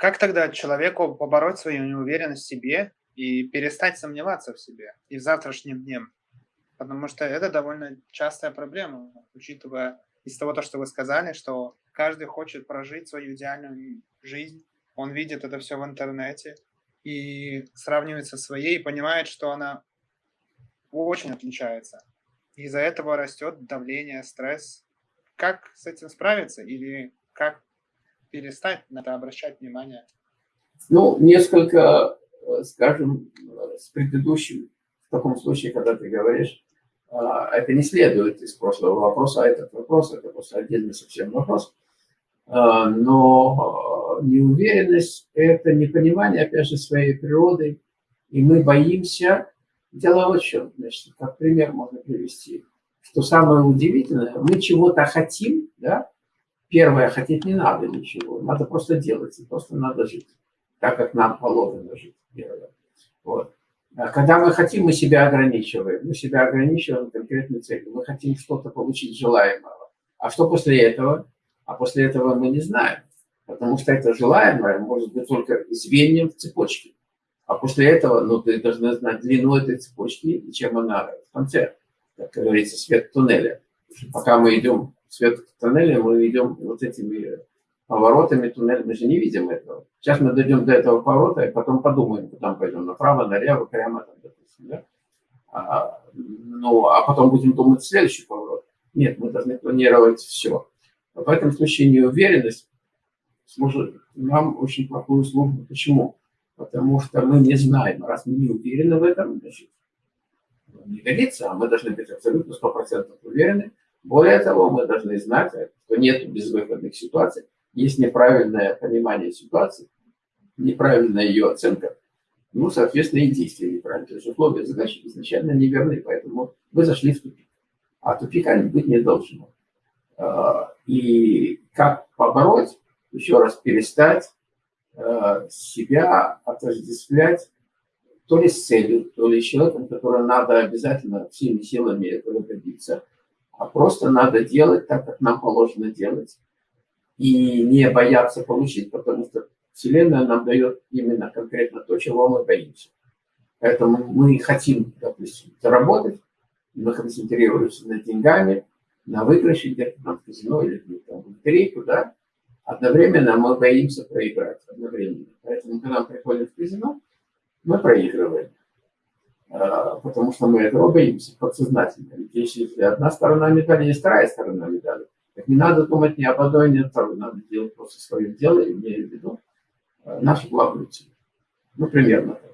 как тогда человеку побороть свою неуверенность в себе и перестать сомневаться в себе и в завтрашнем дне? Потому что это довольно частая проблема, учитывая из того, то, что вы сказали, что каждый хочет прожить свою идеальную жизнь, он видит это все в интернете и сравнивает со своей, и понимает, что она очень отличается. Из-за этого растет давление, стресс. Как с этим справиться или как перестать на это обращать внимание? Ну, несколько, э, скажем, с предыдущим, в таком случае, когда ты говоришь, а, это не следует из прошлого вопроса, а этот вопрос, это просто отдельный совсем вопрос. А, но а, неуверенность – это непонимание, опять же, своей природы, и мы боимся. Дело в чем, значит, как пример можно привести, что самое удивительное, мы чего-то хотим, да, первое, хотеть не надо ничего, надо просто делать, и просто надо жить, так как нам положено жить, первое. Вот. А когда мы хотим, мы себя ограничиваем. Мы себя ограничиваем конкретной целью. Мы хотим что-то получить желаемого. А что после этого? А после этого мы не знаем. Потому что это желаемое может быть только звеньем в цепочке. А после этого, ну, ты должна знать длину этой цепочки и чем она в конце, как говорится, свет туннеля. Пока мы идем в свет туннеля, мы идем вот этими поворотами туннеля, мы же не видим этого. Сейчас мы дойдем до этого поворота, и потом подумаем, куда мы пойдем, направо, налево, прямо, там, допустим, да? а, ну, а потом будем думать следующий поворот. Нет, мы должны планировать все. В этом случае неуверенность служит нам очень плохую службу. Почему? Потому что мы не знаем, раз мы не уверены в этом, значит, не годится, а мы должны быть абсолютно 100% уверены. Более того, мы должны знать, что нет безвыходных ситуаций, есть неправильное понимание ситуации, неправильная ее оценка, ну, соответственно, и действия неправильные. То есть условия задачи изначально неверны, поэтому вы зашли в тупик. А тупика быть не должно. А, и как побороть, еще раз перестать а, себя отождествлять то ли с целью, то ли человеком, который надо обязательно всеми силами этого добиться, а просто надо делать так, как нам положено делать и не бояться получить, потому что Вселенная нам дает именно конкретно то, чего мы боимся. Поэтому мы хотим, допустим, заработать, мы концентрируемся на деньгами, на выигрыше где-то там в казино или где-то в лотерейку, да, одновременно мы боимся проиграть, одновременно. Поэтому, когда мы приходим в казино, мы проигрываем, а, потому что мы этого боимся подсознательно. Ведь если одна сторона медали, есть вторая сторона медали. Так не надо думать ни об одной, ни о второй. Надо делать просто свое дело, имея в виду э, нашу главную цель. Ну, примерно так.